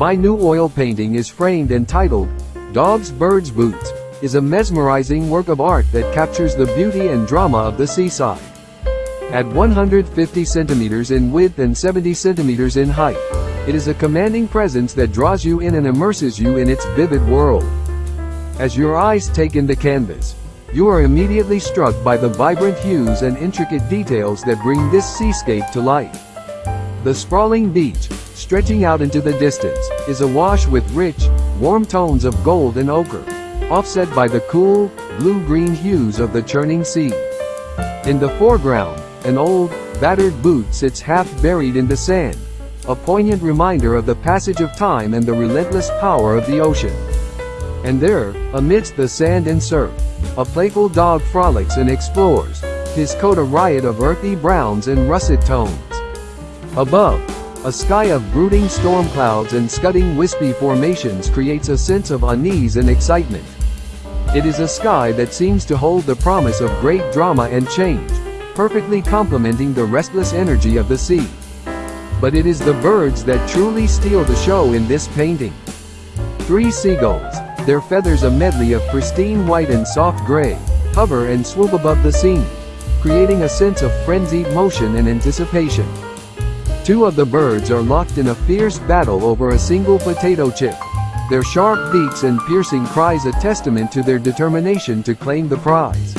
My new oil painting is framed and titled, Dogs Birds Boots, is a mesmerizing work of art that captures the beauty and drama of the seaside. At 150 centimeters in width and 70 centimeters in height, it is a commanding presence that draws you in and immerses you in its vivid world. As your eyes take in the canvas, you are immediately struck by the vibrant hues and intricate details that bring this seascape to life. The sprawling beach, stretching out into the distance, is awash with rich, warm tones of gold and ochre, offset by the cool, blue-green hues of the churning sea. In the foreground, an old, battered boot sits half buried in the sand, a poignant reminder of the passage of time and the relentless power of the ocean. And there, amidst the sand and surf, a playful dog frolics and explores, his coat a riot of earthy browns and russet tones. Above, a sky of brooding storm clouds and scudding wispy formations creates a sense of unease and excitement. It is a sky that seems to hold the promise of great drama and change, perfectly complementing the restless energy of the sea. But it is the birds that truly steal the show in this painting. Three seagulls, their feathers a medley of pristine white and soft gray, hover and swoop above the scene, creating a sense of frenzied motion and anticipation. Two of the birds are locked in a fierce battle over a single potato chip. Their sharp beaks and piercing cries a testament to their determination to claim the prize.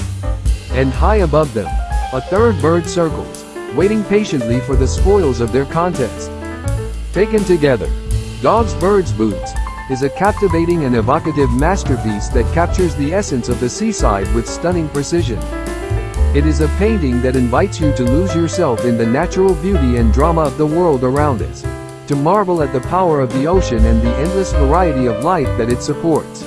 And high above them, a third bird circles, waiting patiently for the spoils of their contest. Taken together, Dogs Birds Boots is a captivating and evocative masterpiece that captures the essence of the seaside with stunning precision. It is a painting that invites you to lose yourself in the natural beauty and drama of the world around us, to marvel at the power of the ocean and the endless variety of life that it supports.